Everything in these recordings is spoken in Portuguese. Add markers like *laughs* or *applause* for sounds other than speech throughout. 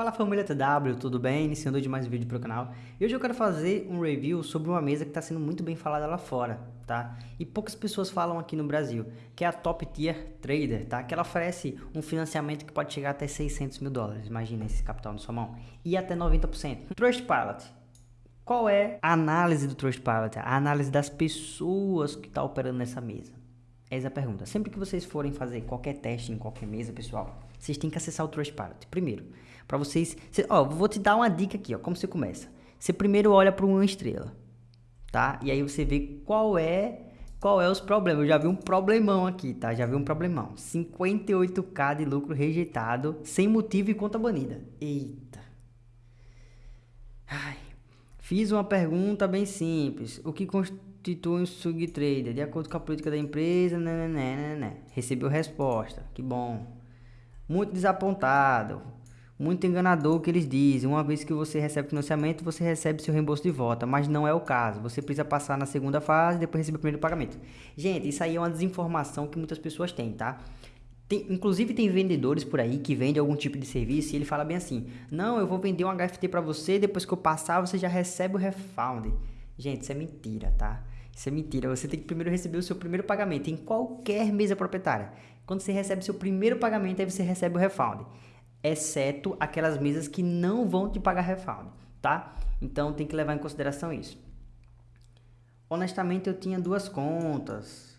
Fala família TW, tudo bem? Iniciando de mais um vídeo para o canal. E hoje eu quero fazer um review sobre uma mesa que está sendo muito bem falada lá fora, tá? E poucas pessoas falam aqui no Brasil, que é a Top Tier Trader, tá? Que ela oferece um financiamento que pode chegar até 600 mil dólares, imagina esse capital na sua mão, e até 90%. Trustpilot. Qual é a análise do Trustpilot? A análise das pessoas que estão tá operando nessa mesa. Essa é a pergunta. Sempre que vocês forem fazer qualquer teste em qualquer mesa, pessoal, vocês têm que acessar o Trustpilot. Primeiro, para vocês... Cê, ó, vou te dar uma dica aqui, ó, como você começa. Você primeiro olha para uma estrela, tá? E aí você vê qual é qual é os problemas. Eu já vi um problemão aqui, tá? Já vi um problemão. 58k de lucro rejeitado, sem motivo e conta banida. Eita. Ai. Fiz uma pergunta bem simples. O que constitui um swing trader? De acordo com a política da empresa, né, né, né, né. né. Recebeu resposta. Que bom muito desapontado, muito enganador o que eles dizem. Uma vez que você recebe financiamento, você recebe seu reembolso de volta, mas não é o caso. Você precisa passar na segunda fase depois receber o primeiro pagamento. Gente, isso aí é uma desinformação que muitas pessoas têm, tá? Tem, inclusive tem vendedores por aí que vendem algum tipo de serviço e ele fala bem assim: "Não, eu vou vender um HFT para você, depois que eu passar, você já recebe o refund". Gente, isso é mentira, tá? Isso é mentira. Você tem que primeiro receber o seu primeiro pagamento em qualquer mesa proprietária. Quando você recebe seu primeiro pagamento, aí você recebe o refund. Exceto aquelas mesas que não vão te pagar refund, tá? Então tem que levar em consideração isso. Honestamente, eu tinha duas contas.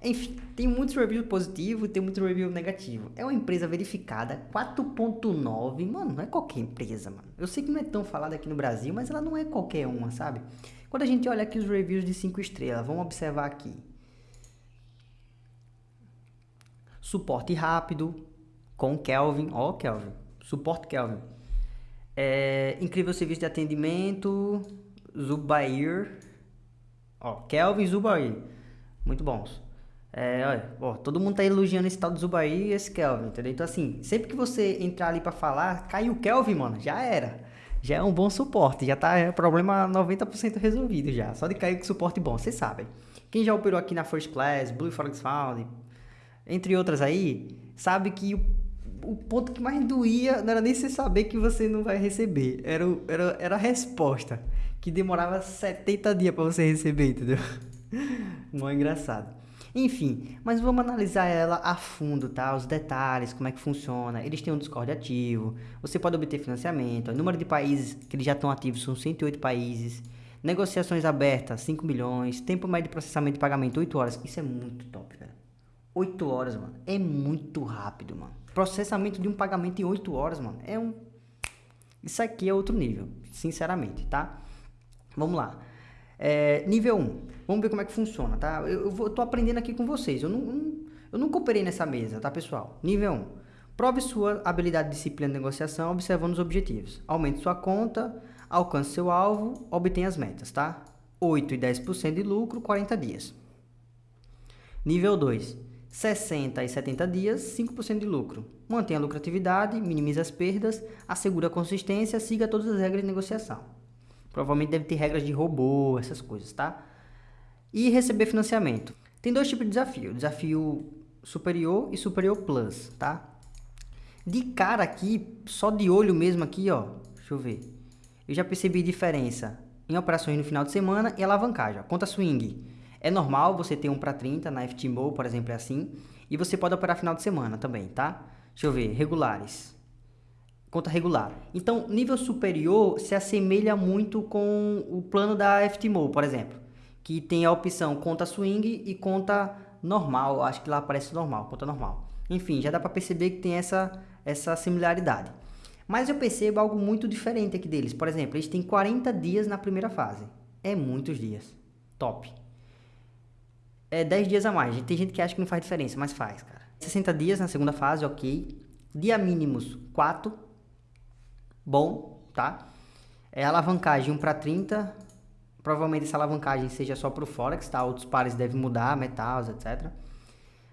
Enfim, tem muitos reviews positivos e tem muitos reviews negativos. É uma empresa verificada, 4.9. Mano, não é qualquer empresa, mano. Eu sei que não é tão falada aqui no Brasil, mas ela não é qualquer uma, sabe? Quando a gente olha aqui os reviews de 5 estrelas, vamos observar aqui. Suporte rápido com Kelvin. Ó, oh, Kelvin. Suporte Kelvin. É, incrível serviço de atendimento. Zubair. Ó, Kelvin Zubair. Muito bons. É, olha, todo mundo tá elogiando esse tal do Zubair e esse Kelvin, entendeu? Então, assim, sempre que você entrar ali para falar, caiu o Kelvin, mano, já era. Já é um bom suporte, já tá é, problema 90% resolvido já. Só de cair com suporte bom, vocês sabem. Quem já operou aqui na First Class, Blue Forex Found, entre outras aí, sabe que o, o ponto que mais doía não era nem você saber que você não vai receber, era, era, era a resposta, que demorava 70 dias para você receber, entendeu? *laughs* É engraçado. Enfim, mas vamos analisar ela a fundo, tá? Os detalhes, como é que funciona. Eles têm um Discord ativo, você pode obter financiamento. O número de países que eles já estão ativos são 108 países. Negociações abertas, 5 milhões. Tempo médio de processamento e pagamento, 8 horas. Isso é muito top, velho. 8 horas, mano. É muito rápido, mano. Processamento de um pagamento em 8 horas, mano. É um... Isso aqui é outro nível, sinceramente, tá? Vamos lá. É, nível 1. Vamos ver como é que funciona, tá? Eu, eu, vou, tô aprendendo aqui com vocês. Eu, não, não, eu nunca operei nessa mesa, tá, pessoal? Nível 1. Prove sua habilidade de disciplina de negociação observando os objetivos. Aumente sua conta, alcance seu alvo, obtenha as metas, tá? 8 e 10% de lucro, 40 dias. Nível 2. 60 e 70 dias, 5% de lucro. Mantenha a lucratividade, minimize as perdas, assegura a consistência, siga todas as regras de negociação. Provavelmente deve ter regras de robô, essas coisas, tá? E receber financiamento. Tem dois tipos de desafio, desafio superior e superior plus, tá? De cara aqui, só de olho mesmo aqui, ó, deixa eu ver. Eu já percebi diferença em operações no final de semana e alavancagem. Conta swing é normal você ter um para 30 na FTMO, por exemplo, é assim. E você pode operar final de semana também, tá? Deixa eu ver, regulares. Conta regular. Então, nível superior se assemelha muito com o plano da FTMO, por exemplo. Que tem a opção conta swing e conta normal. Acho que lá aparece normal, conta normal. Enfim, já dá para perceber que tem essa, essa similaridade. Mas eu percebo algo muito diferente aqui deles. Por exemplo, eles têm 40 dias na primeira fase. É muitos dias. Top é 10 dias a mais. Tem gente que acha que não faz diferença, mas faz, cara. 60 dias na segunda fase, ok. Dia mínimos 4. Bom, tá? É alavancagem 1 para 30. Provavelmente essa alavancagem seja só para o Forex, tá? Outros pares devem mudar, metais, etc.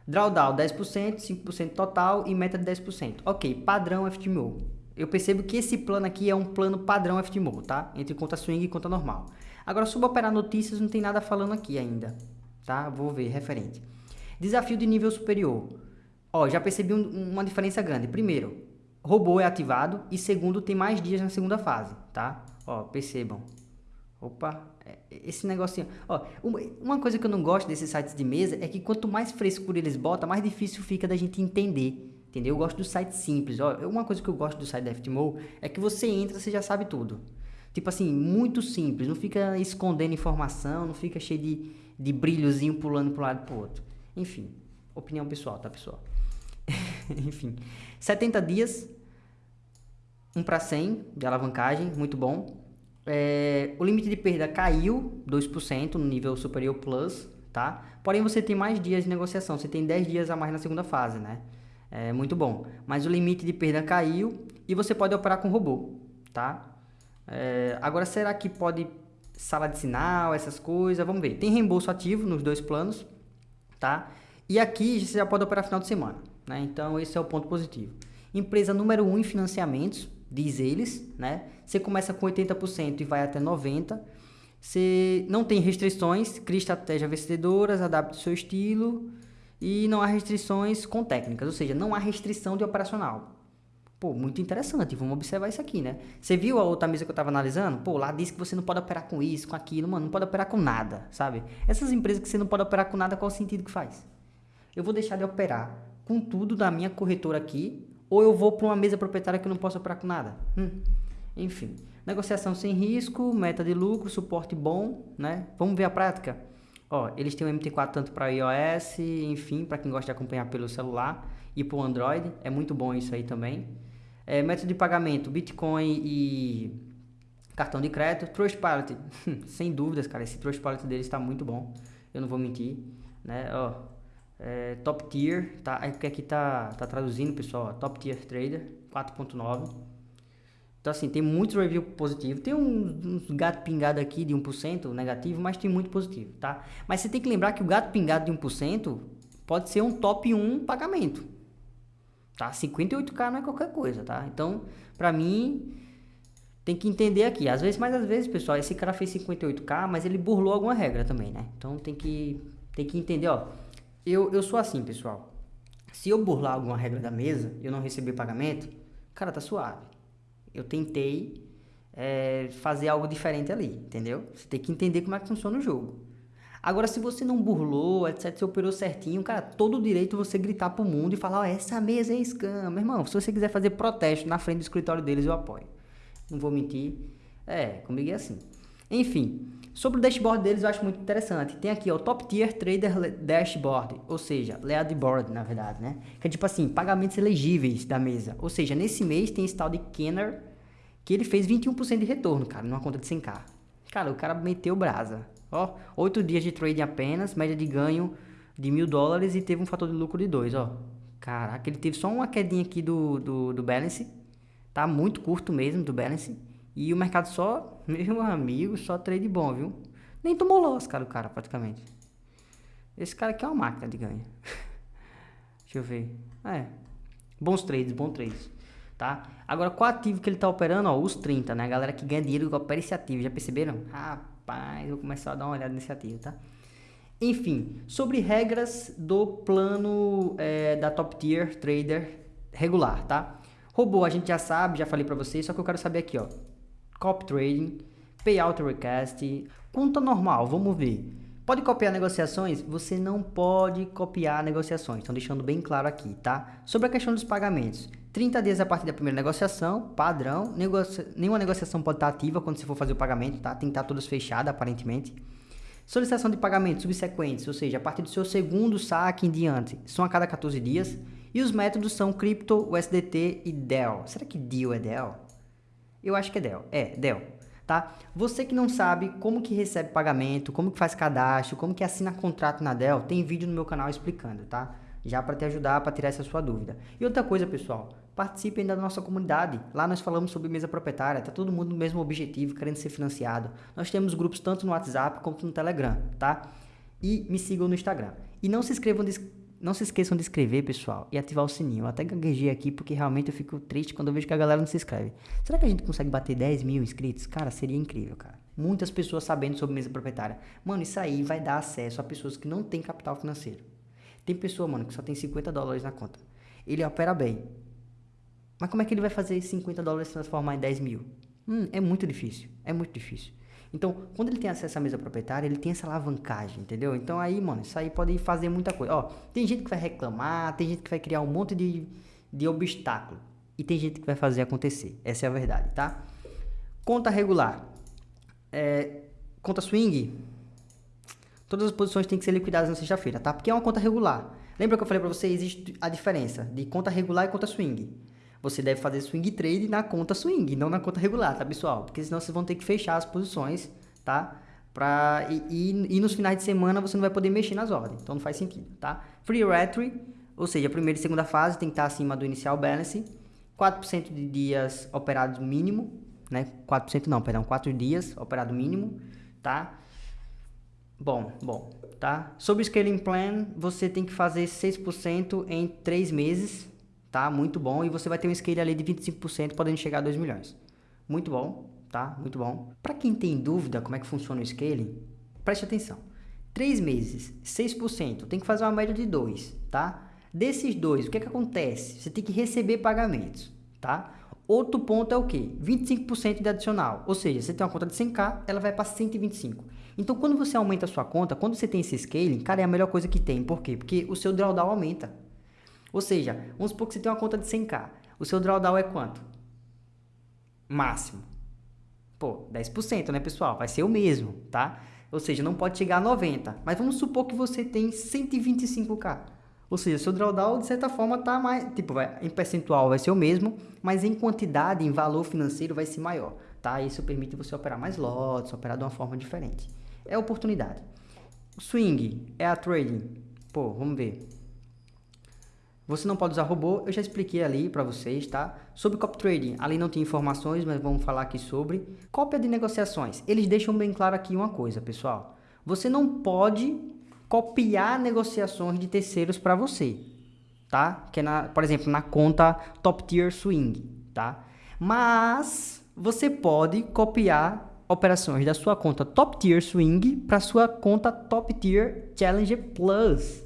Drawdown 10%, 5% total e meta de 10%. Ok, padrão FTMO. Eu percebo que esse plano aqui é um plano padrão FTMO, tá? Entre conta swing e conta normal. Agora, sobre operar notícias, não tem nada falando aqui ainda tá? Vou ver, referente. Desafio de nível superior. Ó, já percebi um, uma diferença grande. Primeiro, robô é ativado e segundo tem mais dias na segunda fase, tá? Ó, percebam. Opa, é, esse negocinho. Ó, uma coisa que eu não gosto desses sites de mesa é que quanto mais frescura eles botam, mais difícil fica da gente entender. Entendeu? Eu gosto do site simples. Ó, uma coisa que eu gosto do site da FTMO é que você entra, você já sabe tudo. Tipo assim, muito simples. Não fica escondendo informação, não fica cheio de, de brilhozinho pulando para um lado e pro outro. Enfim, opinião pessoal, tá, pessoal? *laughs* Enfim, 70 dias, 1 para 100 de alavancagem, muito bom. É, o limite de perda caiu 2% no nível superior plus, tá? Porém, você tem mais dias de negociação, você tem 10 dias a mais na segunda fase, né? É muito bom. Mas o limite de perda caiu e você pode operar com robô, tá? É, agora, será que pode sala de sinal, essas coisas? Vamos ver. Tem reembolso ativo nos dois planos, tá? E aqui você já pode operar final de semana, né? Então, esse é o ponto positivo. Empresa número 1 um em financiamentos, diz eles, né? Você começa com 80% e vai até 90%. Você não tem restrições, cria estratégias vencedoras, adapte o seu estilo e não há restrições com técnicas, ou seja, não há restrição de operacional. Pô, muito interessante, vamos observar isso aqui, né? Você viu a outra mesa que eu estava analisando? Pô, lá diz que você não pode operar com isso, com aquilo, mano, não pode operar com nada, sabe? Essas empresas que você não pode operar com nada, qual o sentido que faz? Eu vou deixar de operar com tudo da minha corretora aqui, ou eu vou para uma mesa proprietária que eu não posso operar com nada? Hum. Enfim, negociação sem risco, meta de lucro, suporte bom, né? Vamos ver a prática? Ó, eles têm o MT4 tanto para iOS, enfim, para quem gosta de acompanhar pelo celular e para o Android, é muito bom isso aí também. É, método de pagamento, Bitcoin e cartão de crédito. Trustpilot, *laughs* sem dúvidas, cara, esse Trustpilot deles está muito bom. Eu não vou mentir, né? Ó, é, top Tier, tá? Aqui, aqui tá, tá traduzindo, pessoal. Top Tier Trader 4.9. Então, assim, tem muitos reviews positivos. Tem uns, uns gato pingado aqui de 1% negativo, mas tem muito positivo, tá? Mas você tem que lembrar que o gato pingado de 1% pode ser um top 1 pagamento. Tá? 58k não é qualquer coisa, tá? Então, pra mim, tem que entender aqui. Às vezes, mas às vezes, pessoal, esse cara fez 58k, mas ele burlou alguma regra também, né? Então tem que, tem que entender, ó. Eu, eu sou assim, pessoal. Se eu burlar alguma regra da mesa, eu não receber pagamento, cara, tá suave. Eu tentei é, fazer algo diferente ali, entendeu? Você tem que entender como é que funciona o jogo. Agora, se você não burlou, etc, você operou certinho, cara, todo direito você gritar pro mundo e falar, ó, oh, essa mesa é scam. Meu irmão, se você quiser fazer protesto na frente do escritório deles, eu apoio. Não vou mentir. É, comigo é assim. Enfim, sobre o dashboard deles eu acho muito interessante. Tem aqui, ó, Top Tier Trader Dashboard, ou seja, Leadboard, na verdade, né? Que é tipo assim, pagamentos elegíveis da mesa. Ou seja, nesse mês tem esse tal de Kenner, que ele fez 21% de retorno, cara, numa conta de 100k. Cara, o cara meteu brasa. Ó, 8 dias de trading apenas, média de ganho de mil dólares e teve um fator de lucro de 2, ó. Caraca, ele teve só uma quedinha aqui do, do, do balance, tá? Muito curto mesmo do balance. E o mercado só, *laughs* meu amigo, só trade bom, viu? Nem tomou loss, cara, o cara, praticamente. Esse cara aqui é uma máquina de ganho. *laughs* Deixa eu ver. É. Bons trades, bons trades. Tá? Agora, qual ativo que ele tá operando? Ó, os 30, né? A galera que ganha dinheiro opera esse ativo. Já perceberam? Ah, Rapaz, vou começar a dar uma olhada nesse ativo, tá? Enfim, sobre regras do plano é, da Top Tier Trader regular, tá? Robô a gente já sabe, já falei para vocês, só que eu quero saber aqui, ó. Cop Trading, Payout Request, conta normal, vamos ver. Pode copiar negociações? Você não pode copiar negociações, estão deixando bem claro aqui, tá? Sobre a questão dos pagamentos, 30 dias a partir da primeira negociação, padrão, negocia... nenhuma negociação pode estar ativa quando você for fazer o pagamento, tá? Tem que estar todas fechadas, aparentemente. Solicitação de pagamento subsequentes, ou seja, a partir do seu segundo saque em diante, são a cada 14 dias. E os métodos são Crypto, USDT e DEL. Será que DEL é DEL? Eu acho que é DEL. É, DEL tá? Você que não sabe como que recebe pagamento, como que faz cadastro, como que assina contrato na Dell, tem vídeo no meu canal explicando, tá? Já para te ajudar, para tirar essa sua dúvida. E outra coisa, pessoal, participem da nossa comunidade. Lá nós falamos sobre mesa proprietária, tá todo mundo no mesmo objetivo, querendo ser financiado. Nós temos grupos tanto no WhatsApp quanto no Telegram, tá? E me sigam no Instagram. E não se inscrevam não se esqueçam de inscrever, pessoal, e ativar o sininho. Eu até gaguejei aqui porque realmente eu fico triste quando eu vejo que a galera não se inscreve. Será que a gente consegue bater 10 mil inscritos? Cara, seria incrível, cara. Muitas pessoas sabendo sobre mesa proprietária. Mano, isso aí vai dar acesso a pessoas que não têm capital financeiro. Tem pessoa, mano, que só tem 50 dólares na conta. Ele opera bem. Mas como é que ele vai fazer 50 dólares se transformar em 10 mil? Hum, é muito difícil, é muito difícil. Então, quando ele tem acesso à mesa proprietária, ele tem essa alavancagem, entendeu? Então aí, mano, isso aí pode fazer muita coisa. Ó, tem gente que vai reclamar, tem gente que vai criar um monte de, de obstáculo. E tem gente que vai fazer acontecer. Essa é a verdade, tá? Conta regular. É, conta swing. Todas as posições têm que ser liquidadas na sexta-feira, tá? Porque é uma conta regular. Lembra que eu falei para você, existe a diferença de conta regular e conta swing. Você deve fazer swing trade na conta swing, não na conta regular, tá, pessoal? Porque senão vocês vão ter que fechar as posições, tá? Pra, e, e, e nos finais de semana você não vai poder mexer nas ordens, então não faz sentido, tá? Free Retry, ou seja, a primeira e segunda fase tem que estar acima do inicial balance, 4% de dias operados mínimo, né? 4% não, perdão, 4 dias operado mínimo, tá? Bom, bom, tá? Sobre o Scaling Plan, você tem que fazer 6% em 3 meses, tá? Muito bom. E você vai ter um scale ali de 25%, podendo chegar a 2 milhões. Muito bom, tá? Muito bom. Para quem tem dúvida como é que funciona o scaling, preste atenção. 3 meses, 6%, tem que fazer uma média de 2, tá? Desses dois, o que é que acontece? Você tem que receber pagamentos, tá? Outro ponto é o que? 25% de adicional. Ou seja, você tem uma conta de 100k, ela vai para 125. Então, quando você aumenta a sua conta, quando você tem esse scaling, cara, é a melhor coisa que tem. Por quê? Porque o seu drawdown aumenta. Ou seja, vamos supor que você tem uma conta de 100k. O seu drawdown é quanto? Máximo. Pô, 10%, né, pessoal? Vai ser o mesmo, tá? Ou seja, não pode chegar a 90. Mas vamos supor que você tem 125k. Ou seja, seu drawdown, de certa forma, tá mais... Tipo, vai, em percentual vai ser o mesmo, mas em quantidade, em valor financeiro, vai ser maior, tá? Isso permite você operar mais lotes, operar de uma forma diferente. É oportunidade. Swing é a trading. Pô, vamos ver. Você não pode usar robô, eu já expliquei ali para vocês, tá? Sobre copy trading, ali não tem informações, mas vamos falar aqui sobre. Cópia de negociações, eles deixam bem claro aqui uma coisa, pessoal. Você não pode copiar negociações de terceiros para você, tá? Que é, na, por exemplo, na conta Top Tier Swing, tá? Mas você pode copiar operações da sua conta Top Tier Swing para sua conta Top Tier Challenger Plus.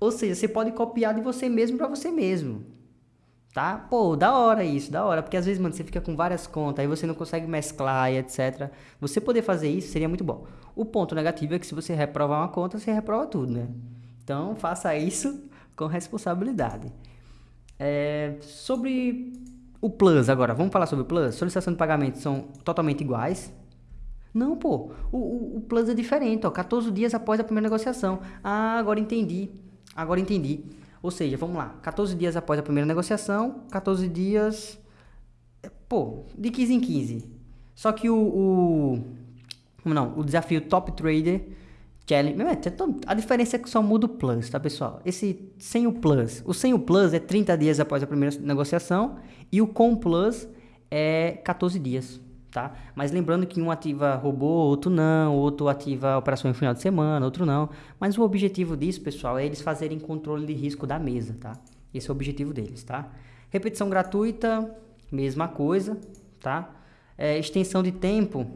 Ou seja, você pode copiar de você mesmo para você mesmo. Tá? Pô, da hora isso, da hora. Porque às vezes, mano, você fica com várias contas, aí você não consegue mesclar e etc. Você poder fazer isso seria muito bom. O ponto negativo é que se você reprovar uma conta, você reprova tudo, né? Então, faça isso com responsabilidade. É, sobre o Plus agora, vamos falar sobre o Plus? Solicitação de pagamento são totalmente iguais. Não, pô, o, o, o Plus é diferente, ó, 14 dias após a primeira negociação. Ah, agora entendi. Agora entendi. Ou seja, vamos lá, 14 dias após a primeira negociação, 14 dias, pô, de 15 em 15. Só que o, o não, o desafio Top Trader Challenge, é, a diferença é que só muda o plus, tá pessoal? Esse sem o plus, o sem o plus é 30 dias após a primeira negociação e o com plus é 14 dias tá? Mas lembrando que um ativa robô, outro não, outro ativa operação em final de semana, outro não. Mas o objetivo disso, pessoal, é eles fazerem controle de risco da mesa, tá? Esse é o objetivo deles, tá? Repetição gratuita, mesma coisa, tá? É, extensão de tempo,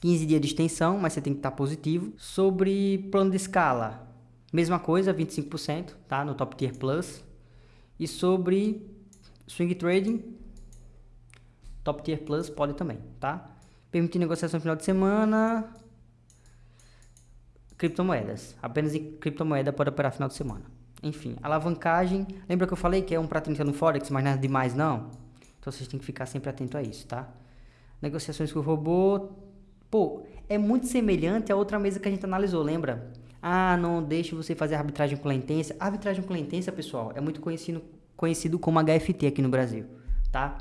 15 dias de extensão, mas você tem que estar positivo. Sobre plano de escala, mesma coisa, 25%, tá? No Top Tier Plus. E sobre swing trading, Top Tier Plus pode também, tá? Permitir negociação no final de semana. Criptomoedas. Apenas em criptomoeda pode operar final de semana. Enfim, alavancagem. Lembra que eu falei que é um para 30 no Forex, mas nada demais não? Então vocês têm que ficar sempre atento a isso, tá? Negociações com o robô. Pô, é muito semelhante à outra mesa que a gente analisou, lembra? Ah, não deixe você fazer arbitragem com lentência. arbitragem com lentência, pessoal, é muito conhecido, conhecido como HFT aqui no Brasil, tá?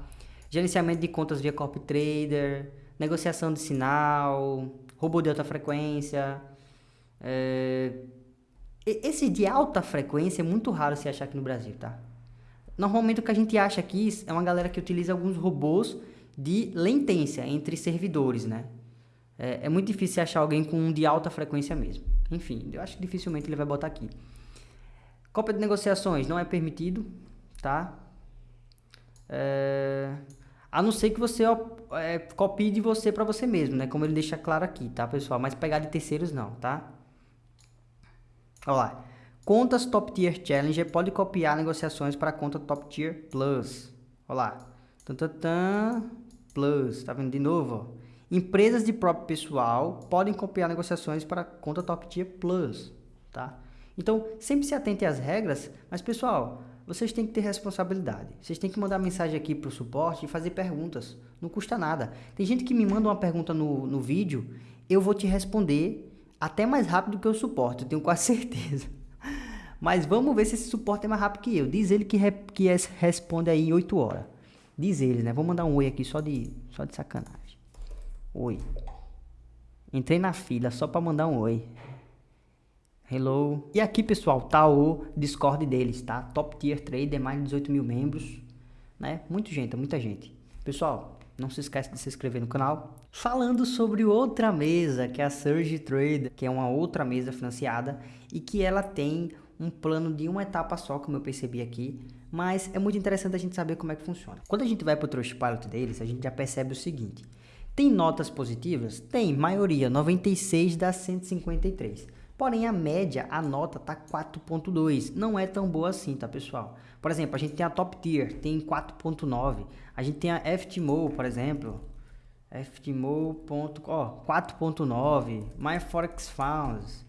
Gerenciamento de contas via copy trader, negociação de sinal, robô de alta frequência. É... Esse de alta frequência é muito raro se achar aqui no Brasil, tá? Normalmente o que a gente acha aqui é uma galera que utiliza alguns robôs de latência entre servidores, né? É, é muito difícil achar alguém com um de alta frequência mesmo. Enfim, eu acho que dificilmente ele vai botar aqui. Cópia de negociações não é permitido, tá? É... A não ser que você é, copie de você para você mesmo, né? Como ele deixa claro aqui, tá, pessoal? Mas pegar de terceiros não, tá? Olha lá. Contas Top Tier Challenger pode copiar negociações para conta Top Tier Plus. Olha lá. Tantantan, plus, tá vendo de novo? Ó. Empresas de próprio pessoal podem copiar negociações para conta Top Tier Plus, tá? Então, sempre se atente às regras, mas pessoal, vocês têm que ter responsabilidade. Vocês têm que mandar mensagem aqui para o suporte e fazer perguntas. Não custa nada. Tem gente que me manda uma pergunta no, no vídeo, eu vou te responder até mais rápido que o suporte, eu tenho quase *laughs* certeza. Mas vamos ver se esse suporte é mais rápido que eu. Diz ele que, re, que responde aí em 8 horas. Diz ele, né? Vou mandar um oi aqui só de, só de sacanagem. Oi. Entrei na fila só para mandar um oi. Hello. E aqui, pessoal, tá o Discord deles, tá? Top Tier Trader, mais de 18 mil membros, né? Muita gente, muita gente. Pessoal, não se esquece de se inscrever no canal. Falando sobre outra mesa, que é a Surge Trader, que é uma outra mesa financiada e que ela tem um plano de uma etapa só, como eu percebi aqui, mas é muito interessante a gente saber como é que funciona. Quando a gente vai para o Trustpilot deles, a gente já percebe o seguinte, tem notas positivas? Tem, maioria, 96 das 153. Porém, a média, a nota tá 4.2. Não é tão boa assim, tá, pessoal? Por exemplo, a gente tem a Top Tier, tem 4.9. A gente tem a FTMO, por exemplo. FTMO. 4.9. MyForex Funds.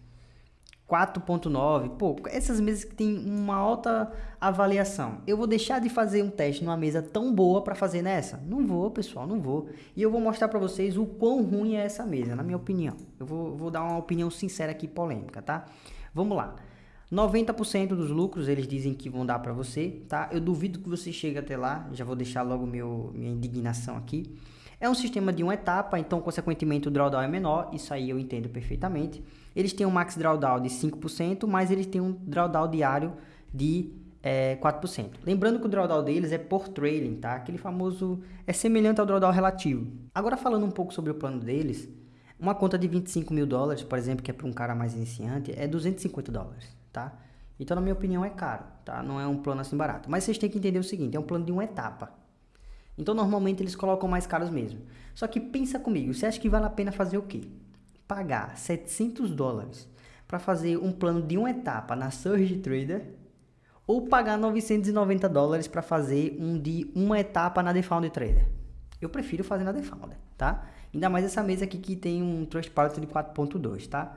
4.9. Pô, essas mesas que tem uma alta avaliação. Eu vou deixar de fazer um teste numa mesa tão boa para fazer nessa? Não vou, pessoal, não vou. E eu vou mostrar para vocês o quão ruim é essa mesa, na minha opinião. Eu vou, vou dar uma opinião sincera aqui, polêmica, tá? Vamos lá. 90% dos lucros eles dizem que vão dar para você, tá? Eu duvido que você chegue até lá. Já vou deixar logo meu, minha indignação aqui. É um sistema de uma etapa, então consequentemente o drawdown é menor, isso aí eu entendo perfeitamente. Eles têm um max drawdown de 5%, mas eles têm um drawdown diário de é, 4%. Lembrando que o drawdown deles é por trailing, tá? Aquele famoso é semelhante ao drawdown relativo. Agora falando um pouco sobre o plano deles, uma conta de 25 mil dólares, por exemplo, que é para um cara mais iniciante, é 250 dólares, tá? Então, na minha opinião, é caro, tá? Não é um plano assim barato. Mas vocês têm que entender o seguinte, é um plano de uma etapa. Então normalmente eles colocam mais caros mesmo. Só que pensa comigo, você acha que vale a pena fazer o quê? Pagar 700 dólares para fazer um plano de uma etapa na Surge Trader ou pagar 990 dólares para fazer um de uma etapa na Defound Trader? Eu prefiro fazer na Defound, tá? Ainda mais essa mesa aqui que tem um Trustpilot de 4.2, tá?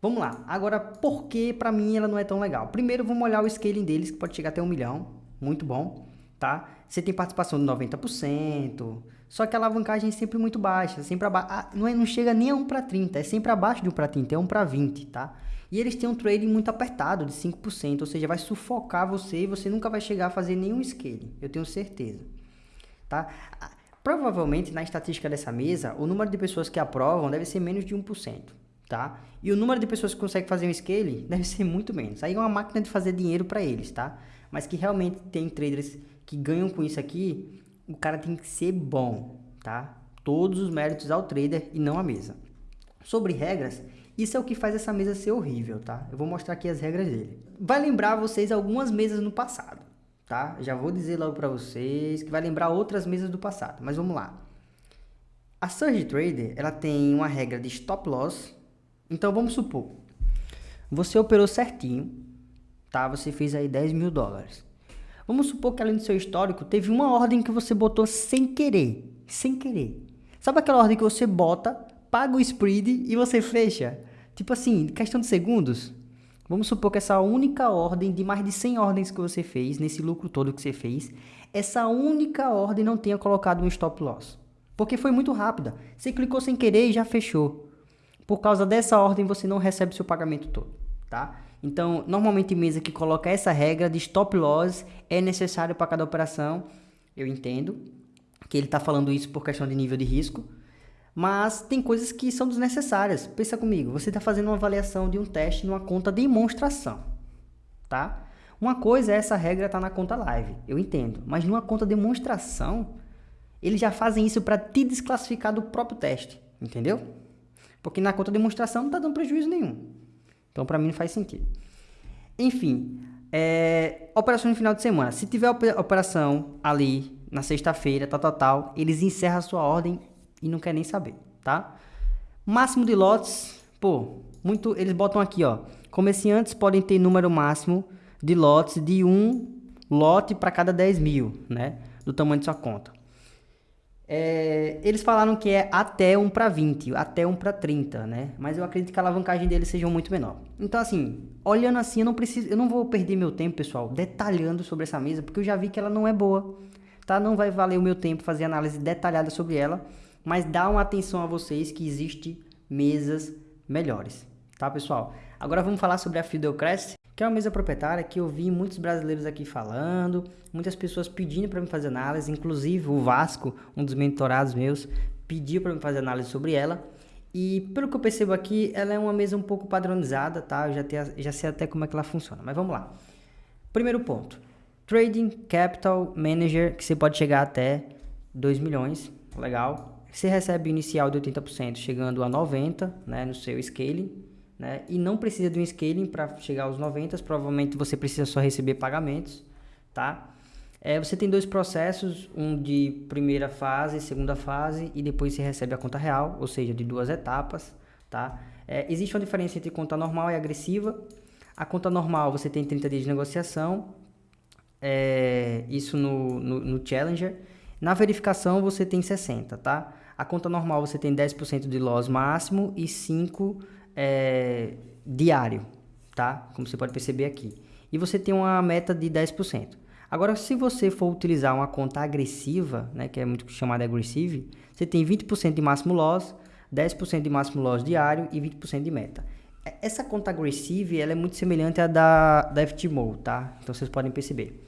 Vamos lá. Agora, por que para mim ela não é tão legal? Primeiro, vamos olhar o scaling deles, que pode chegar até um milhão. Muito bom tá? Você tem participação de 90%, só que a alavancagem é sempre muito baixa, sempre abaixo, não, é, não chega nem a 1 para 30, é sempre abaixo de 1 para 30, é 1 para 20, tá? E eles têm um trading muito apertado, de 5%, ou seja, vai sufocar você e você nunca vai chegar a fazer nenhum scale, eu tenho certeza, tá? Provavelmente, na estatística dessa mesa, o número de pessoas que aprovam deve ser menos de 1%, tá? E o número de pessoas que conseguem fazer um scale *laughs* deve ser muito menos. Aí é uma máquina de fazer dinheiro para eles, tá? Mas que realmente tem traders que ganham com isso aqui, o cara tem que ser bom, tá? Todos os méritos ao trader e não à mesa. Sobre regras, isso é o que faz essa mesa ser horrível, tá? Eu vou mostrar aqui as regras dele. Vai lembrar vocês algumas mesas no passado, tá? Já vou dizer logo para vocês que vai lembrar outras mesas do passado, mas vamos lá. A Surge Trader, ela tem uma regra de stop loss. Então vamos supor, você operou certinho, tá? Você fez aí 10 mil dólares. Vamos supor que além do seu histórico, teve uma ordem que você botou sem querer. Sem querer. Sabe aquela ordem que você bota, paga o spread e você fecha? Tipo assim, questão de segundos. Vamos supor que essa única ordem de mais de 100 ordens que você fez, nesse lucro todo que você fez, essa única ordem não tenha colocado um stop loss. Porque foi muito rápida. Você clicou sem querer e já fechou. Por causa dessa ordem, você não recebe seu pagamento todo, tá? Então, normalmente mesa que coloca essa regra de stop loss é necessário para cada operação. Eu entendo que ele está falando isso por questão de nível de risco, mas tem coisas que são desnecessárias. Pensa comigo, você está fazendo uma avaliação de um teste numa conta de demonstração, tá? Uma coisa é essa regra estar tá na conta live, eu entendo, mas numa conta de demonstração, eles já fazem isso para te desclassificar do próprio teste, entendeu? Porque na conta de demonstração não está dando prejuízo nenhum. Então, para mim, não faz sentido. Enfim, é, operação no final de semana. Se tiver operação ali na sexta-feira, tal, tal, tal, eles encerram a sua ordem e não quer nem saber, tá? Máximo de lotes, pô, muito, eles botam aqui, ó. Comerciantes podem ter número máximo de lotes de um lote para cada 10 mil, né? do tamanho de sua conta. É, eles falaram que é até 1 para 20, até 1 para 30, né? Mas eu acredito que a alavancagem deles seja muito menor. Então, assim, olhando assim, eu não preciso, eu não vou perder meu tempo, pessoal, detalhando sobre essa mesa, porque eu já vi que ela não é boa, tá? Não vai valer o meu tempo fazer análise detalhada sobre ela, mas dá uma atenção a vocês que existe mesas melhores, tá, pessoal? Agora vamos falar sobre a Fidelcrest, que é uma mesa proprietária que eu vi muitos brasileiros aqui falando, muitas pessoas pedindo para me fazer análise, inclusive o Vasco, um dos mentorados meus, pediu para me fazer análise sobre ela. E pelo que eu percebo aqui, ela é uma mesa um pouco padronizada, tá? Eu já, já sei até como é que ela funciona, mas vamos lá. Primeiro ponto, Trading Capital Manager, que você pode chegar até 2 milhões, legal. Você recebe inicial de 80%, chegando a 90%, né, no seu scaling né? E não precisa de um scaling para chegar aos 90, provavelmente você precisa só receber pagamentos, tá? É, você tem dois processos, um de primeira fase, segunda fase e depois você recebe a conta real, ou seja, de duas etapas, tá? É, existe uma diferença entre conta normal e agressiva. A conta normal você tem 30 dias de negociação, é, isso no, no, no Challenger. Na verificação você tem 60, tá? A conta normal você tem 10% de loss máximo e 5% é, diário, tá? Como você pode perceber aqui. E você tem uma meta de 10%. Agora, se você for utilizar uma conta agressiva, né, que é muito chamada aggressive, você tem 20% de máximo loss, 10% de máximo loss diário e 20% de meta. É, essa conta agressive, ela é muito semelhante à da, da FTMO, tá? Então, vocês podem perceber.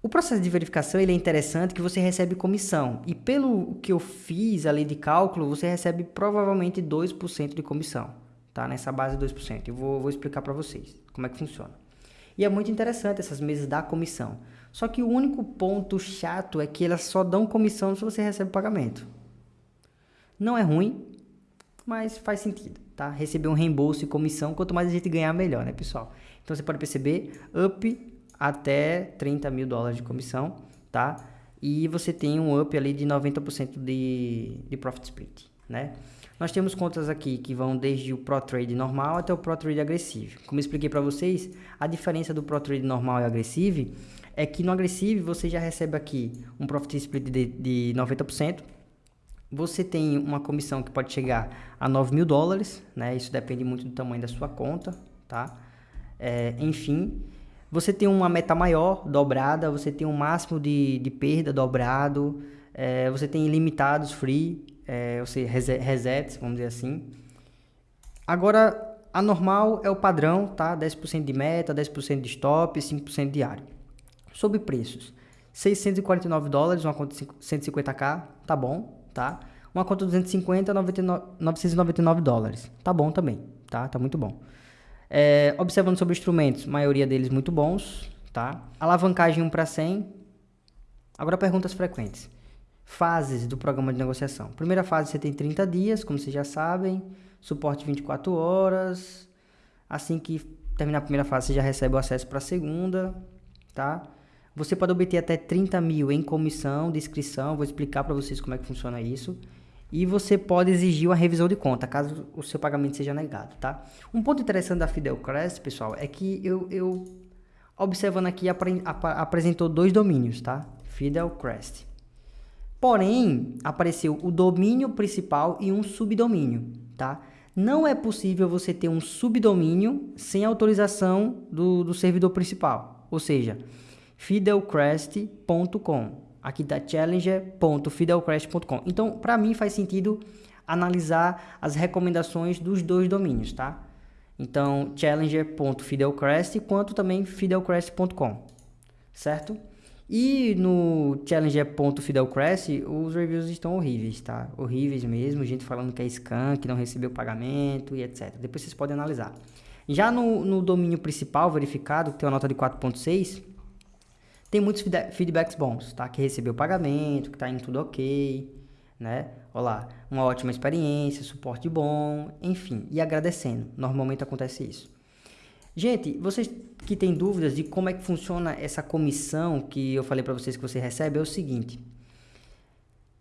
O processo de verificação ele é interessante que você recebe comissão. E pelo que eu fiz ali de cálculo, você recebe provavelmente 2% de comissão. Tá? Nessa base de 2%. Eu vou, vou explicar para vocês como é que funciona. E é muito interessante essas mesas da comissão. Só que o único ponto chato é que elas só dão comissão se você recebe pagamento. Não é ruim, mas faz sentido, tá? Receber um reembolso e comissão, quanto mais a gente ganhar, melhor, né, pessoal? Então você pode perceber, up até 30 mil dólares de comissão, tá? E você tem um up ali de 90% de, de profit split, né? Nós temos contas aqui que vão desde o Pro Trade normal até o Pro Trade agressivo. Como expliquei para vocês, a diferença do Pro Trade normal e agressivo é que no agressivo você já recebe aqui um profit split de, de 90%. Você tem uma comissão que pode chegar a 9 mil dólares, né? Isso depende muito do tamanho da sua conta, tá? É, enfim, você tem uma meta maior, dobrada, você tem um máximo de, de perda dobrado, é, você tem ilimitados free, é, ou seja, resets, vamos dizer assim. Agora, a normal é o padrão, tá? 10% de meta, 10% de stop, 5% diário. Sobre preços, 649 dólares, uma conta 150k, tá bom, tá? Uma conta 250, 99, 999 dólares, tá bom também, tá? Tá muito bom. É, observando sobre instrumentos, maioria deles muito bons, tá? Alavancagem 1 para 100. Agora perguntas frequentes. Fases do programa de negociação. Primeira fase você tem 30 dias, como vocês já sabem. Suporte 24 horas. Assim que terminar a primeira fase, você já recebe o acesso para a segunda, tá? Você pode obter até 30 mil em comissão de inscrição. Vou explicar para vocês como é que funciona isso e você pode exigir uma revisão de conta, caso o seu pagamento seja negado, tá? Um ponto interessante da Fidelcrest, pessoal, é que eu, eu observando aqui, ap, apresentou dois domínios, tá? Fidelcrest. Porém, apareceu o domínio principal e um subdomínio, tá? Não é possível você ter um subdomínio sem autorização do, do servidor principal, ou seja, fidelcrest.com aqui da challenger.fidelcrash.com. Então, para mim faz sentido analisar as recomendações dos dois domínios, tá? Então, challenger.fidelcrest quanto também fidelcrest.com, certo? E no challenger.fidelcrest os reviews estão horríveis, tá? Horríveis mesmo, gente falando que é scam, que não recebeu pagamento e etc. Depois vocês podem analisar. Já no, no domínio principal verificado, que tem uma nota de 4.6, tem muitos feedbacks bons, tá? Que recebeu pagamento, que tá indo tudo ok, né? Olá, uma ótima experiência, suporte bom, enfim, e agradecendo. Normalmente acontece isso. Gente, vocês que têm dúvidas de como é que funciona essa comissão que eu falei para vocês que você recebe, é o seguinte.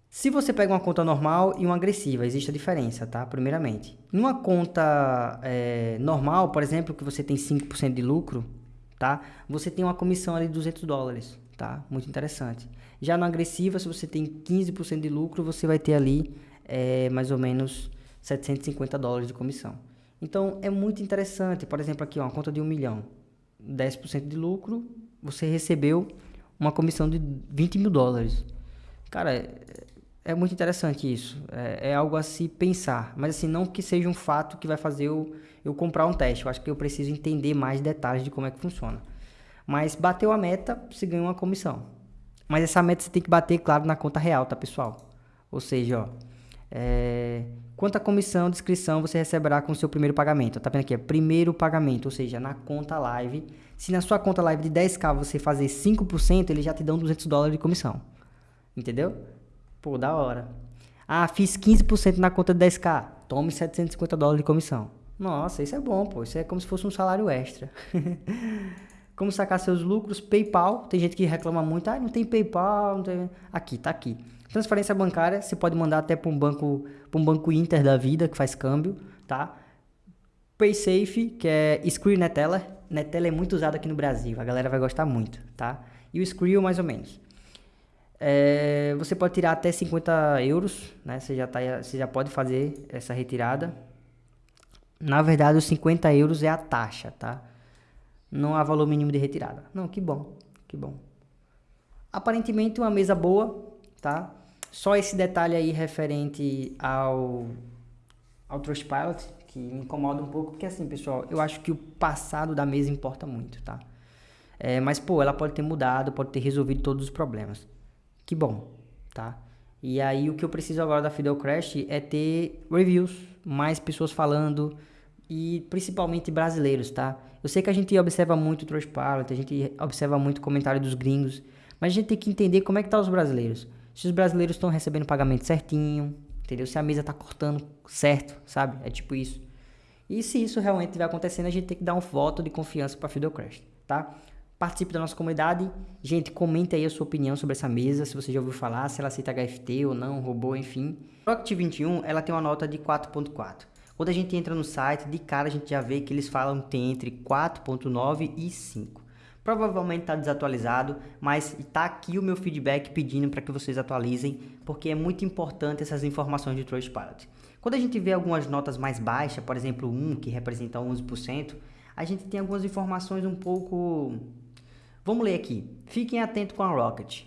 Se você pega uma conta normal e uma agressiva, existe a diferença, tá? Primeiramente. Numa conta é, normal, por exemplo, que você tem 5% de lucro, tá? Você tem uma comissão ali de 200 dólares, tá? Muito interessante. Já no agressiva, se você tem 15% de lucro, você vai ter ali é, mais ou menos 750 dólares de comissão. Então, é muito interessante. Por exemplo, aqui, ó, uma conta de 1 milhão. 10% de lucro, você recebeu uma comissão de 20 mil dólares. Cara, é, é muito interessante isso. É, é, algo a se pensar. Mas assim, não que seja um fato que vai fazer eu, eu comprar um teste. Eu acho que eu preciso entender mais detalhes de como é que funciona. Mas bateu a meta, você ganha uma comissão. Mas essa meta você tem que bater, claro, na conta real, tá, pessoal? Ou seja, ó, é, quanta comissão de inscrição você receberá com o seu primeiro pagamento? Tá vendo aqui? É primeiro pagamento, ou seja, na conta live. Se na sua conta live de 10k você fazer 5%, eles já te dão 200 dólares de comissão. Entendeu? Pô, da hora. Ah, fiz 15% na conta de 10k. Tome 750 dólares de comissão. Nossa, isso é bom, pô. Isso é como se fosse um salário extra. *laughs* como sacar seus lucros? PayPal. Tem gente que reclama muito. Ah, não tem PayPal. Não tem... Aqui, tá aqui. Transferência bancária, você pode mandar até para um banco, para um banco Inter da vida que faz câmbio, tá? PaySafe, que é Screen Neteller. Neteller é muito usado aqui no Brasil, a galera vai gostar muito, tá? E o Skrill mais ou menos. É, você pode tirar até 50 euros, né? Você já, tá, você já pode fazer essa retirada. Na verdade, os 50 euros é a taxa, tá? Não há valor mínimo de retirada. Não, que bom, que bom. Aparentemente uma mesa boa, tá? Só esse detalhe aí referente ao, ao Trustpilot, que me incomoda um pouco, porque assim, pessoal, eu acho que o passado da mesa importa muito, tá? É, mas, pô, ela pode ter mudado, pode ter resolvido todos os problemas. Que bom, tá? E aí o que eu preciso agora da Fidel Crash é ter reviews, mais pessoas falando e principalmente brasileiros, tá? Eu sei que a gente observa muito o Trustpilot, a gente observa muito o comentário dos gringos, mas a gente tem que entender como é que tá os brasileiros. Se os brasileiros estão recebendo pagamento certinho, entendeu? Se a mesa tá cortando certo, sabe? É tipo isso. E se isso realmente estiver acontecendo, a gente tem que dar um voto de confiança para a Fidelcrest, tá? Participe da nossa comunidade. Gente, comente aí a sua opinião sobre essa mesa, se você já ouviu falar, se ela aceita HFT ou não, robô, enfim. Rocket 21, ela tem uma nota de 4.4. Quando a gente entra no site, de cara a gente já vê que eles falam que tem entre 4.9 e 5. Provavelmente está desatualizado, mas está aqui o meu feedback pedindo para que vocês atualizem, porque é muito importante essas informações de Trustpilot. Quando a gente vê algumas notas mais baixas, por exemplo 1, que representa 11%, a gente tem algumas informações um pouco Vamos ler aqui. Fiquem atentos com a Rocket.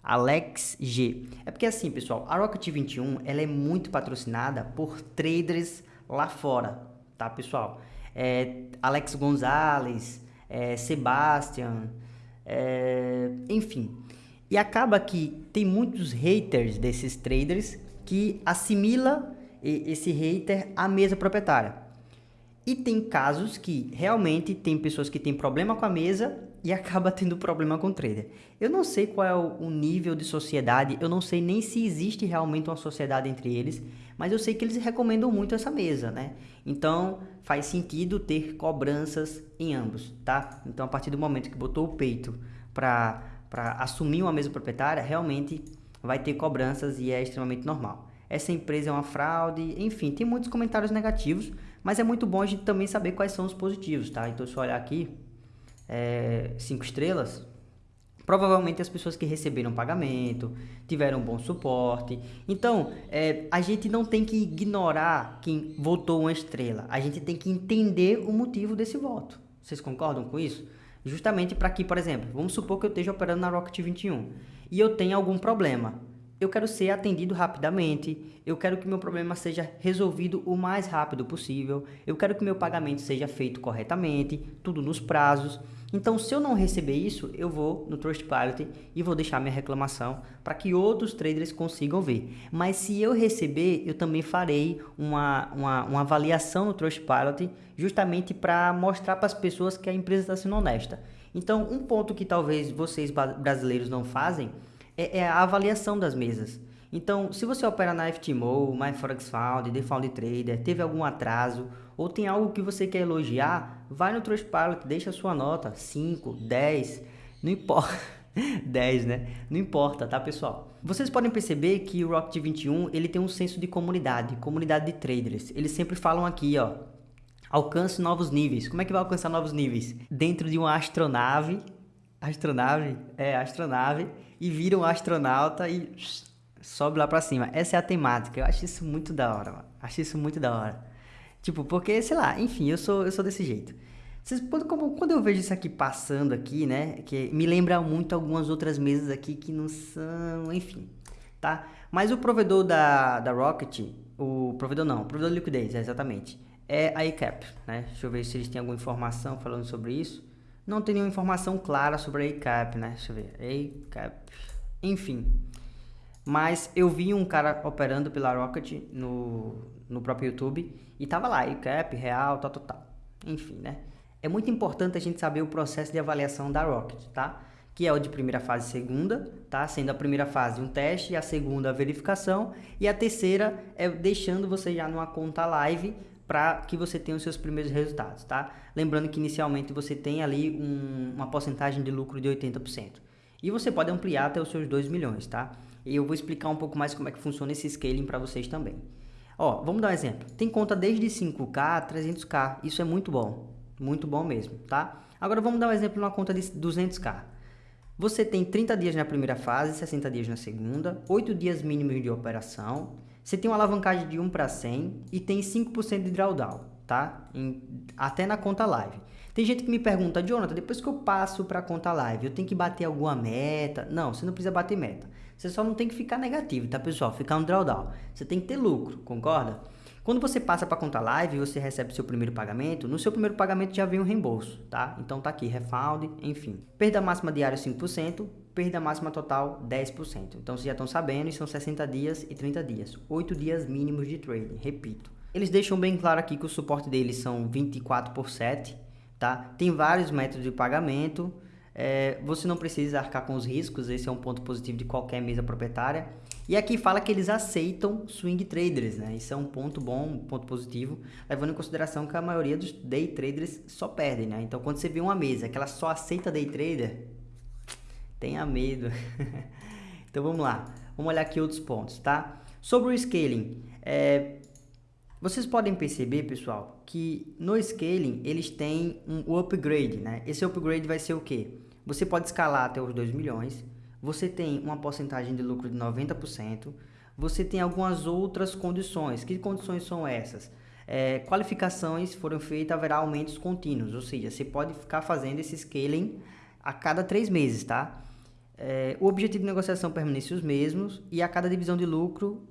Alex G. É porque assim, pessoal, a Rocket 21 ela é muito patrocinada por traders lá fora, tá, pessoal? É, Alex Gonzalez, é, Sebastian, é, enfim. E acaba que tem muitos haters desses traders que assimila esse hater à mesa proprietária. E tem casos que realmente tem pessoas que têm problema com a mesa e acaba tendo problema com o trader. Eu não sei qual é o nível de sociedade, eu não sei nem se existe realmente uma sociedade entre eles, mas eu sei que eles recomendam muito essa mesa, né? Então faz sentido ter cobranças em ambos, tá? Então a partir do momento que botou o peito para assumir uma mesa proprietária, realmente vai ter cobranças e é extremamente normal. Essa empresa é uma fraude, enfim, tem muitos comentários negativos, mas é muito bom a gente também saber quais são os positivos, tá? Então, se eu olhar aqui, é, cinco estrelas, provavelmente as pessoas que receberam pagamento, tiveram bom suporte. Então, é, a gente não tem que ignorar quem votou uma estrela. A gente tem que entender o motivo desse voto. Vocês concordam com isso? Justamente para que, por exemplo, vamos supor que eu esteja operando na Rocket 21 e eu tenha algum problema eu quero ser atendido rapidamente, eu quero que meu problema seja resolvido o mais rápido possível, eu quero que meu pagamento seja feito corretamente, tudo nos prazos. Então, se eu não receber isso, eu vou no Trustpilot e vou deixar minha reclamação para que outros traders consigam ver. Mas se eu receber, eu também farei uma, uma, uma avaliação no Trustpilot justamente para mostrar para as pessoas que a empresa está sendo honesta. Então, um ponto que talvez vocês brasileiros não fazem é, é a avaliação das mesas. Então, se você opera na FTMO, MyForexFound, TheFound Trader, teve algum atraso ou tem algo que você quer elogiar, vai no Trustpilot, deixa a sua nota, 5, 10, não importa. *laughs* 10, né? Não importa, tá, pessoal? Vocês podem perceber que o Rocket 21, ele tem um senso de comunidade, comunidade de traders. Eles sempre falam aqui, ó, alcance novos níveis. Como é que vai alcançar novos níveis? Dentro de uma astronave astronave, é, astronave, e vira um astronauta e sobe lá pra cima. Essa é a temática. Eu acho isso muito da hora, mano. Acho isso muito da hora. Tipo, porque, sei lá, enfim, eu sou, eu sou desse jeito. Vocês, como, quando eu vejo isso aqui passando aqui, né, que me lembra muito algumas outras mesas aqui que não são, enfim, tá? Mas o provedor da, da Rocket, o provedor não, o provedor de liquidez, é exatamente, é a ECAP, né? Deixa eu ver se eles têm alguma informação falando sobre isso. Não tem nenhuma informação clara sobre a ECAP, né? Deixa eu ver, ECAP, enfim. Mas eu vi um cara operando pela Rocket no, no próprio YouTube e tava lá, ECAP, real, tal, tal, tal. Enfim, né? É muito importante a gente saber o processo de avaliação da Rocket, tá? Que é o de primeira fase e segunda, tá? Sendo a primeira fase um teste, a segunda a verificação e a terceira é deixando você já numa conta live para que você tenha os seus primeiros resultados, tá? Lembrando que inicialmente você tem ali um, uma porcentagem de lucro de 80%. E você pode ampliar até os seus 2 milhões, tá? E eu vou explicar um pouco mais como é que funciona esse scaling para vocês também. Ó, vamos dar um exemplo. Tem conta desde 5K a 300K. Isso é muito bom. Muito bom mesmo, tá? Agora vamos dar um exemplo numa conta de 200K. Você tem 30 dias na primeira fase, 60 dias na segunda, 8 dias mínimos de operação, você tem uma alavancagem de 1 para 100 e tem 5% de drawdown, tá? Em, até na conta live. Tem gente que me pergunta, Jonathan, depois que eu passo para a conta live, eu tenho que bater alguma meta? Não, você não precisa bater meta. Você só não tem que ficar negativo, tá, pessoal? Ficar no drawdown. Você tem que ter lucro, concorda? Quando você passa para conta live e você recebe seu primeiro pagamento, no seu primeiro pagamento já vem um reembolso, tá? Então tá aqui, refund, enfim. Perda máxima diária 5%, perda máxima total 10%. Então vocês já estão sabendo, são 60 dias e 30 dias. 8 dias mínimos de trading, repito. Eles deixam bem claro aqui que o suporte deles são 24 por 7, tá? Tem vários métodos de pagamento. É, você não precisa arcar com os riscos, esse é um ponto positivo de qualquer mesa proprietária. E aqui fala que eles aceitam swing traders, né? Isso é um ponto bom, um ponto positivo, levando em consideração que a maioria dos day traders só perdem, né? Então, quando você vê uma mesa que ela só aceita day trader, tenha medo. *laughs* então vamos lá, vamos olhar aqui outros pontos, tá? Sobre o scaling, é, vocês podem perceber, pessoal, que no scaling eles têm um upgrade, né? Esse upgrade vai ser o quê? Você pode escalar até os 2 milhões, você tem uma porcentagem de lucro de 90%, você tem algumas outras condições. Que condições são essas? É, qualificações foram feitas, haverá aumentos contínuos, ou seja, você pode ficar fazendo esse scaling a cada três meses, tá? É, o objetivo de negociação permanece os mesmos e a cada divisão de lucro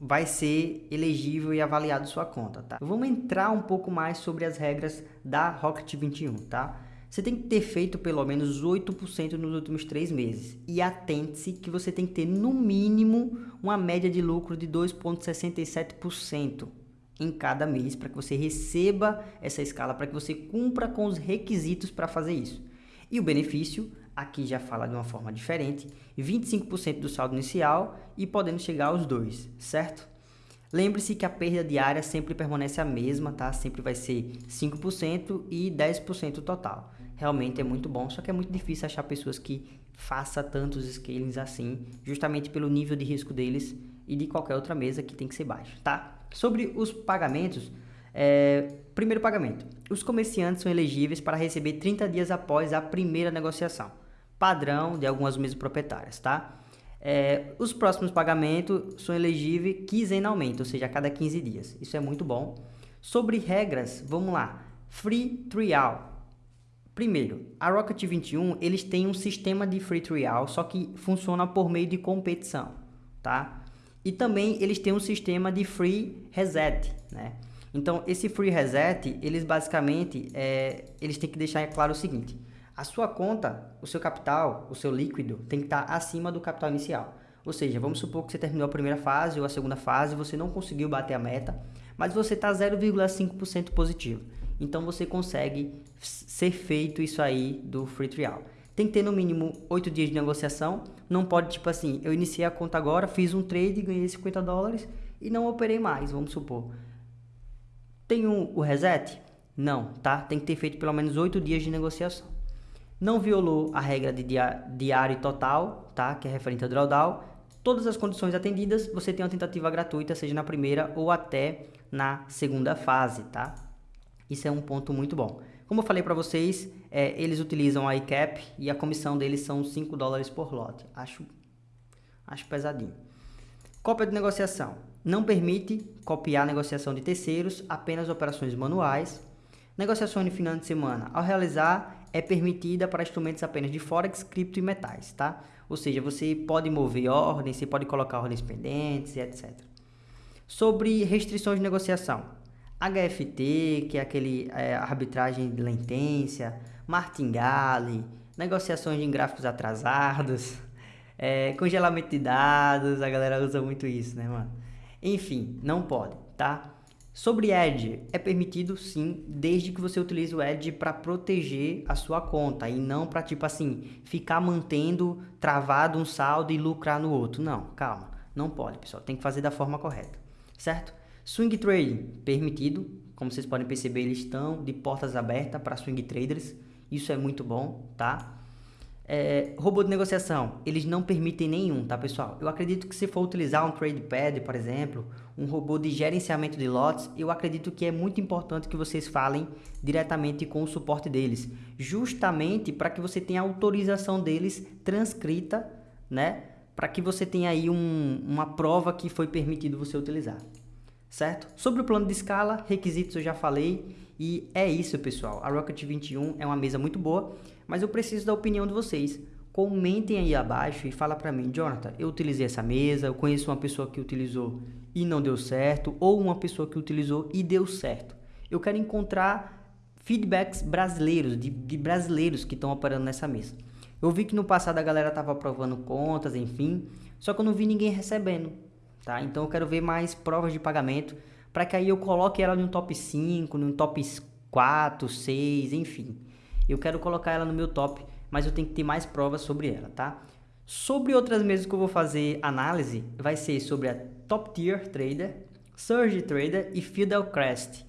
vai ser elegível e avaliado sua conta, tá? Vamos entrar um pouco mais sobre as regras da Rocket 21, tá? Você tem que ter feito pelo menos 8% nos últimos três meses. E atente-se que você tem que ter no mínimo uma média de lucro de 2,67% em cada mês para que você receba essa escala, para que você cumpra com os requisitos para fazer isso. E o benefício aqui já fala de uma forma diferente, 25% do saldo inicial e podendo chegar aos dois, certo? Lembre-se que a perda diária sempre permanece a mesma, tá? Sempre vai ser 5% e 10% total. Realmente é muito bom, só que é muito difícil achar pessoas que façam tantos scalings assim, justamente pelo nível de risco deles e de qualquer outra mesa que tem que ser baixo, tá? Sobre os pagamentos, é, primeiro pagamento. Os comerciantes são elegíveis para receber 30 dias após a primeira negociação padrão de algumas mesas proprietárias, tá? É, os próximos pagamentos são elegíveis quinzenalmente, ou seja, a cada 15 dias. Isso é muito bom. Sobre regras, vamos lá. Free trial. Primeiro, a Rocket 21, eles têm um sistema de free trial, só que funciona por meio de competição, tá? E também eles têm um sistema de free reset, né? Então, esse free reset, eles basicamente, é, eles têm que deixar claro o seguinte, a sua conta, o seu capital, o seu líquido, tem que estar acima do capital inicial. Ou seja, vamos supor que você terminou a primeira fase ou a segunda fase, você não conseguiu bater a meta, mas você está 0,5% positivo. Então você consegue ser feito isso aí do free trial. Tem que ter no mínimo 8 dias de negociação. Não pode, tipo assim, eu iniciei a conta agora, fiz um trade, ganhei 50 dólares e não operei mais, vamos supor. Tem um, o reset? Não, tá? Tem que ter feito pelo menos 8 dias de negociação não violou a regra de diário total, tá? que é referente ao drawdown, todas as condições atendidas, você tem uma tentativa gratuita, seja na primeira ou até na segunda fase, tá? Isso é um ponto muito bom. Como eu falei para vocês, é, eles utilizam a ICAP e a comissão deles são 5 dólares por lote. Acho, acho pesadinho. Cópia de negociação. Não permite copiar negociação de terceiros, apenas operações manuais. Negociações de final de semana. Ao realizar, é permitida para instrumentos apenas de Forex, cripto e metais, tá? Ou seja, você pode mover ordens, você pode colocar ordens pendentes e etc. Sobre restrições de negociação. HFT, que é aquele é, arbitragem de latência, martingale, negociações em gráficos atrasados, *laughs* é, congelamento de dados, a galera usa muito isso, né, mano? Enfim, não pode, tá? Sobre Edge, é permitido sim, desde que você utilize o Edge para proteger a sua conta e não para tipo assim, ficar mantendo travado um saldo e lucrar no outro. Não, calma, não pode, pessoal, tem que fazer da forma correta, certo? Swing Trading, permitido, como vocês podem perceber, eles estão de portas abertas para swing traders, isso é muito bom, tá? É, robô de negociação, eles não permitem nenhum, tá pessoal? Eu acredito que se for utilizar um TradePad, por exemplo, um robô de gerenciamento de lotes, eu acredito que é muito importante que vocês falem diretamente com o suporte deles, justamente para que você tenha a autorização deles transcrita, né? Para que você tenha aí um, uma prova que foi permitido você utilizar, certo? Sobre o plano de escala, requisitos eu já falei, e é isso pessoal, a Rocket 21 é uma mesa muito boa, mas eu preciso da opinião de vocês. Comentem aí abaixo e fala para mim, Jonathan, eu utilizei essa mesa, eu conheço uma pessoa que utilizou e não deu certo, ou uma pessoa que utilizou e deu certo. Eu quero encontrar feedbacks brasileiros, de, de brasileiros que estão operando nessa mesa. Eu vi que no passado a galera estava aprovando contas, enfim, só que eu não vi ninguém recebendo, tá? Então eu quero ver mais provas de pagamento para que aí eu coloque ela no top 5, no top 4, 6, enfim. Eu quero colocar ela no meu top, mas eu tenho que ter mais provas sobre ela, tá? Sobre outras mesas que eu vou fazer análise, vai ser sobre a Top Tier Trader, Surge Trader e Fidelcrest.